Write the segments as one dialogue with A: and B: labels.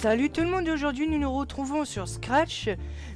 A: Salut tout le monde, aujourd'hui nous nous retrouvons sur Scratch,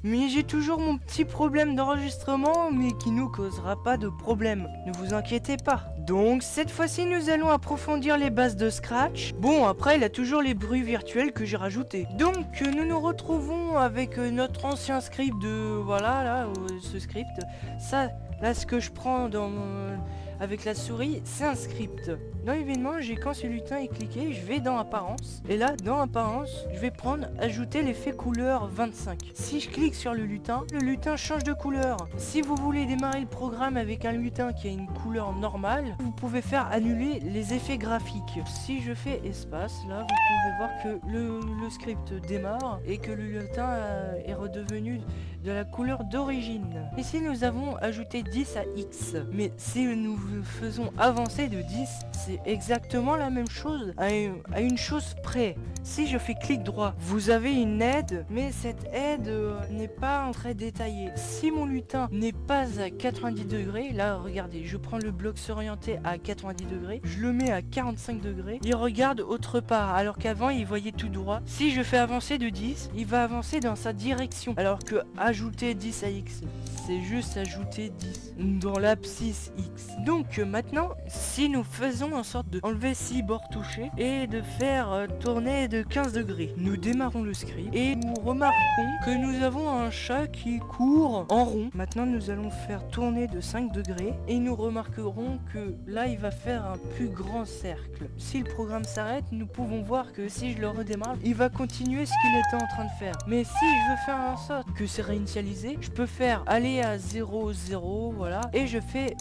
A: mais j'ai toujours mon petit problème d'enregistrement, mais qui nous causera pas de problème, ne vous inquiétez pas. Donc cette fois-ci nous allons approfondir les bases de Scratch. Bon après il a toujours les bruits virtuels que j'ai rajoutés. Donc nous nous retrouvons avec euh, notre ancien script de... Voilà là, euh, ce script. Ça, là ce que je prends dans mon avec la souris, c'est un script. Dans l'événement, j'ai quand ce lutin est cliqué, je vais dans apparence. Et là, dans apparence, je vais prendre ajouter l'effet couleur 25. Si je clique sur le lutin, le lutin change de couleur. Si vous voulez démarrer le programme avec un lutin qui a une couleur normale, vous pouvez faire annuler les effets graphiques. Si je fais espace, là, vous pouvez voir que le, script démarre et que le lutin euh, est redevenu de la couleur d'origine. Ici, nous avons ajouté 10 à X. Mais si nous faisons avancer de 10, c'est exactement la même chose à une, chose près. Si je fais clic droit, vous avez une aide, mais cette aide euh, n'est pas très détaillée. Si mon lutin n'est pas à 90 degrés, là regardez, je prends le bloc s'orienter à 90 degrés, je le mets à 45 degrés, il regarde autre part, alors qu'avant il voyait tout droit. Si je fais avancer de 10, il va avancer dans sa direction, alors que ajouter 10 à X, c'est juste ajouter 10 dans l'abscisse X. Donc euh, maintenant, si nous faisons en sorte de enlever 6 bords touchés et de faire euh, tourner de 15 degrés, nous démarrons le script et nous remarquons que nous avons un chat qui court en rond. Maintenant, nous allons faire tourner de 5 degrés et nous remarquerons que là, il va faire un plus grand cercle. Si le programme s'arrête, nous pouvons voir que si je le redémarre, il va continuer ce qu'il était en train de faire. Mais si je veux faire en sorte que c'est réinitialisé, je peux faire aller à 0, 0, voilà, et je fais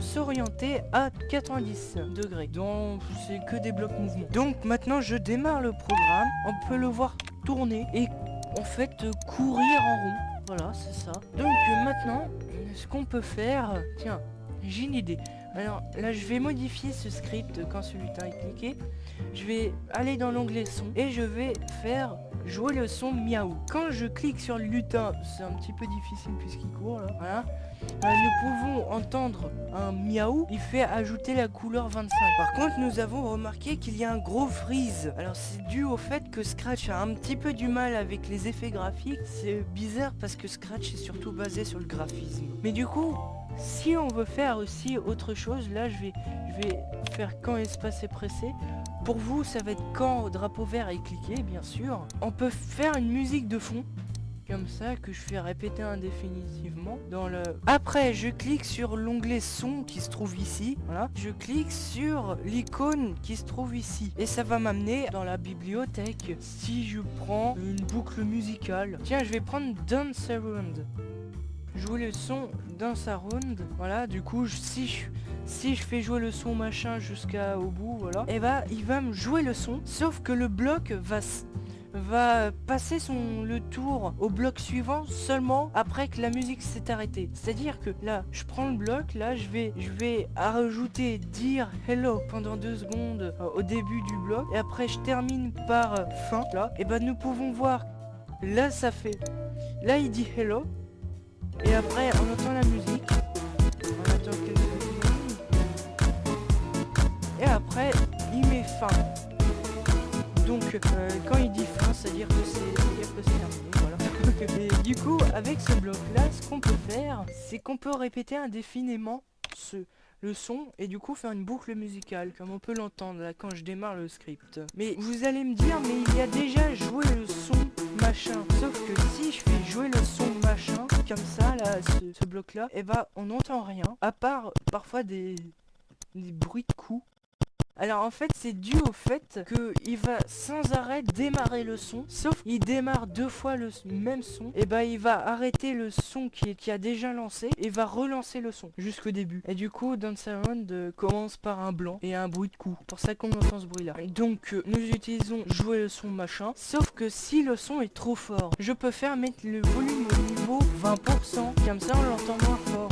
A: s'orienter à 90 degrés. Donc c'est que des blocs mouvements. Donc maintenant je démarre le programme. On peut le voir tourner et en fait courir en rond. Voilà, c'est ça. Donc maintenant, ce qu'on peut faire... Tiens, j'ai une idée. Alors là, je vais modifier ce script quand celui là est cliqué. Je vais aller dans l'onglet son et je vais faire jouer le son miaou. Quand je clique sur le lutin, c'est un petit peu difficile puisqu'il court là. Voilà. Euh, nous pouvons entendre un miaou, il fait ajouter la couleur 25. Par contre, nous avons remarqué qu'il y a un gros freeze. Alors c'est dû au fait que Scratch a un petit peu du mal avec les effets graphiques. C'est bizarre parce que Scratch est surtout basé sur le graphisme. Mais du coup, si on veut faire aussi autre chose, là je vais, faire quand espace est pressé. Pour vous, ça va être quand drapeau vert est cliqué, bien sûr. On peut faire une musique de fond comme ça que je fais répéter indéfinitivement dans le après je clique sur l'onglet son qui se trouve ici voilà je clique sur l'icône qui se trouve ici et ça va m'amener dans la bibliothèque si je prends une boucle musicale tiens je vais prendre Dance Around jouer le son Dance Around voilà du coup si je si je fais jouer le son machin jusqu'au bout voilà et eh bah il va me jouer le son sauf que le bloc va passer son, le tour au bloc suivant seulement après que la musique s'est arrêtée. C'est-à-dire que là, je prends le bloc, là, je vais, je vais rajouter dire hello pendant deux secondes euh, au début du bloc, et après je termine par euh, fin, là, et ben nous pouvons voir, là ça fait, là il dit hello, et après on entend la musique, on attend quelques et après il met fin. Donc euh, quand il dit fin, c'est-à-dire que c'est terminé, voilà. Du coup, avec ce bloc-là, ce qu'on peut faire, c'est qu'on peut répéter indéfiniment ce, le son et du coup faire une boucle musicale comme on peut l'entendre quand je démarre le script. Mais vous allez me dire mais il y a déjà joué le son machin. Sauf que si je fais jouer le son machin comme ça là ce, bloc là, et eh bah ben, on n'entend rien à part parfois des bruits de coups alors en fait c'est dû au fait qu'il va sans arrêt démarrer le son Sauf il démarre deux fois le même son Et bah il va arrêter le son qui, a déjà lancé Et va relancer le son jusqu'au début. Et du coup Dance euh, commence par un blanc et un bruit de coup Pour ça qu'on entend ce bruit là Donc euh, nous utilisons jouer le son machin Sauf que si le son est trop fort Je peux faire mettre le volume au niveau 20% Comme ça on l'entend moins fort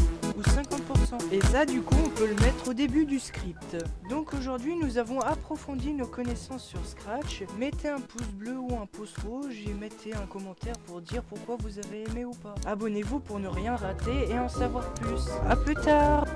A: 50%. Et ça, du coup, on peut le mettre au début du script. Donc aujourd'hui, nous avons approfondi nos connaissances sur Scratch. Mettez un pouce bleu ou un pouce rouge et mettez un commentaire pour dire pourquoi vous avez aimé ou pas. Abonnez-vous pour ne rien rater et en savoir plus. A plus tard